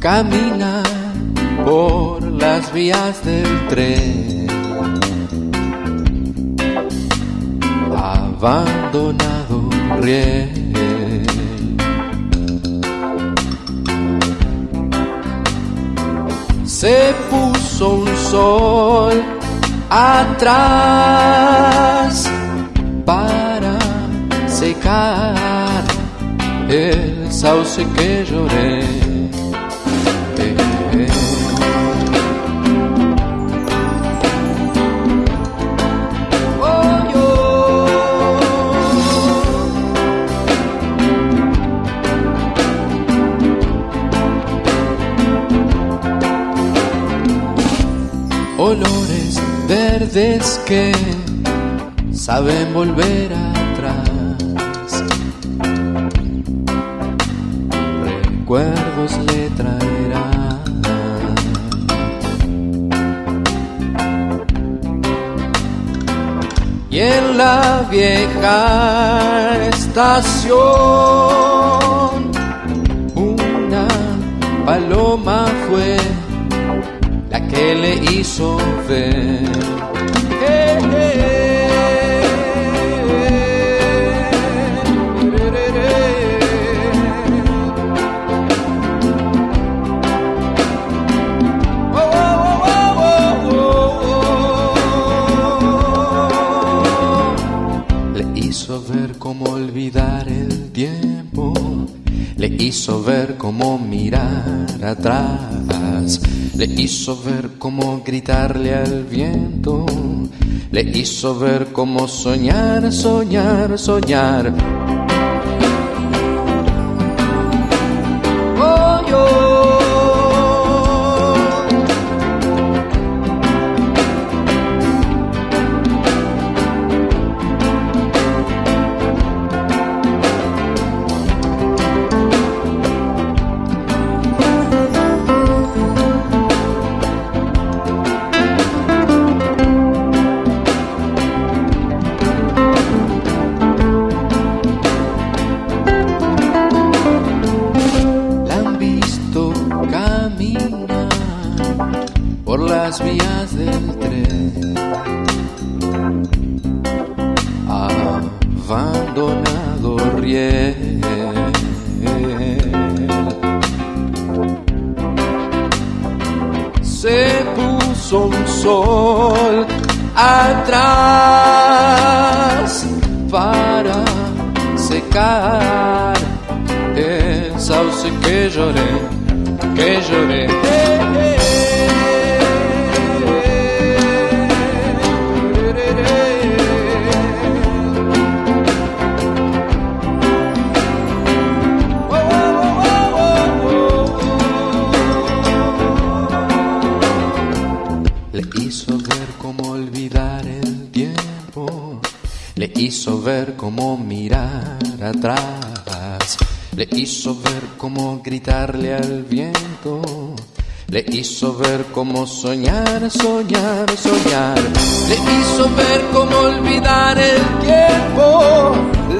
caminar por las vías del tren. Abandonado riel. Se puso un sol atrás para secar el sauce que lloré. olores verdes que saben volver atrás. Recuerdos le traerán. Y en la vieja estación, una paloma fue que le hizo ver. Hizo ver cómo mirar atrás le hizo ver cómo gritarle al viento, le hizo ver cómo soñar, soñar, soñar por las vías del tren. Abandonado riel. Se puso un sol atrás para secar el sauce que lloré que lloré. Le hizo ver cómo mirar atrás. Le hizo ver cómo gritarle al viento, le hizo ver cómo soñar, soñar, soñar, le hizo ver cómo olvidar el tiempo,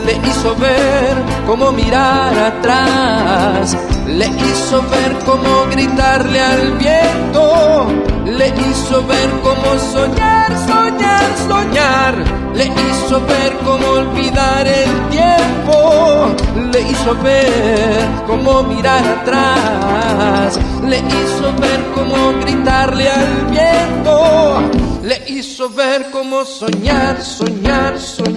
le hizo ver cómo mirar atrás, le hizo ver cómo gritarle al viento, le hizo ver cómo soñar, soñar, le hizo ver cómo olvidar el tiempo. Le hizo ver cómo mirar atrás, le hizo ver cómo gritarle al viento, le hizo ver cómo soñar, soñar, soñar.